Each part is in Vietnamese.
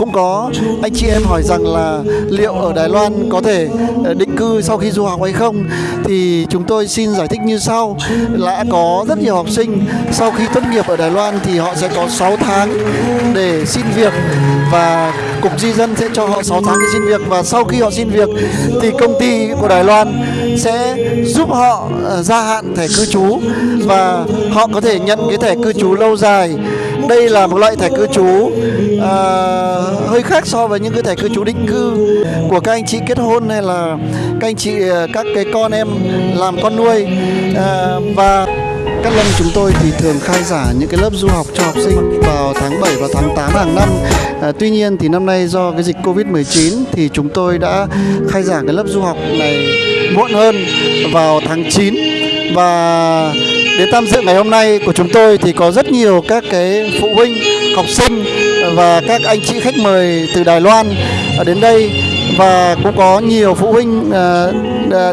cũng có. Anh chị em hỏi rằng là liệu ở Đài Loan có thể ờ, định cư sau khi du học hay không? Thì chúng tôi xin giải thích như sau. Là có rất nhiều học sinh, sau khi tốt nghiệp ở Đài Loan thì họ sẽ có 6 tháng để xin việc và cục di dân sẽ cho họ 6 tháng để xin việc. Và sau khi họ xin việc thì công ty của Đài Loan sẽ giúp họ ờ, gia hạn thẻ cư trú và họ có thể nhận cái thẻ cư trú lâu dài đây là một loại thẻ cư trú à, hơi khác so với những cái thẻ cư trú định cư của các anh chị kết hôn hay là các anh chị à, các cái con em làm con nuôi à, và các lần chúng tôi thì thường khai giảng những cái lớp du học cho học sinh vào tháng 7 và tháng 8 hàng năm. À, tuy nhiên thì năm nay do cái dịch Covid-19 thì chúng tôi đã khai giảng cái lớp du học này muộn hơn vào tháng 9 và đến tham dự ngày hôm nay của chúng tôi thì có rất nhiều các cái phụ huynh, học sinh và các anh chị khách mời từ Đài Loan đến đây. Và cũng có nhiều phụ huynh ờ,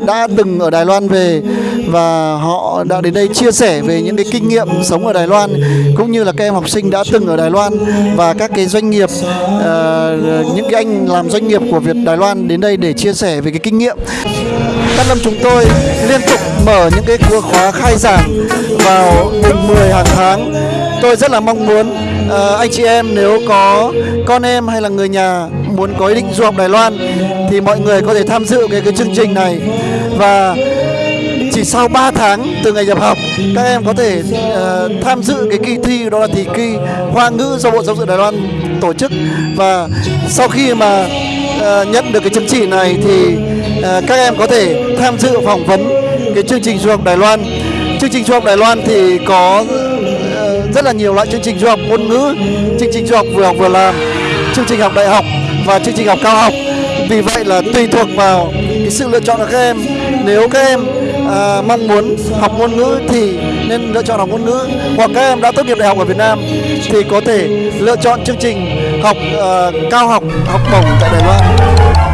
đã từng ở Đài Loan về và họ đã đến đây chia sẻ về những cái kinh nghiệm sống ở Đài Loan cũng như là các em học sinh đã từng ở Đài Loan và các cái doanh nghiệp uh, những cái anh làm doanh nghiệp của Việt Đài Loan đến đây để chia sẻ về cái kinh nghiệm. Các năm chúng tôi liên tục mở những cái khóa khai giảng vào mùng 10 hàng tháng. Tôi rất là mong muốn uh, anh chị em nếu có con em hay là người nhà muốn có ý định du học Đài Loan thì mọi người có thể tham dự cái cái chương trình này và chỉ sau 3 tháng từ ngày nhập học các em có thể uh, tham dự cái kỳ thi đó là thi kỳ Hoa ngữ do Bộ Giáo dục Đài Loan tổ chức. Và sau khi mà uh, nhận được cái chứng chỉ này thì uh, các em có thể tham dự phỏng vấn cái chương trình du học Đài Loan. Chương trình du học Đài Loan thì có rất là nhiều loại chương trình du học ngôn ngữ chương trình du học vừa học vừa làm chương trình học đại học và chương trình học cao học vì vậy là tùy thuộc vào cái sự lựa chọn của các em. Nếu các em à, mong muốn học ngôn ngữ thì nên lựa chọn học ngôn ngữ. Hoặc các em đã tốt nghiệp đại học ở Việt Nam thì có thể lựa chọn chương trình học à, cao học học bổng tại Đài Loan.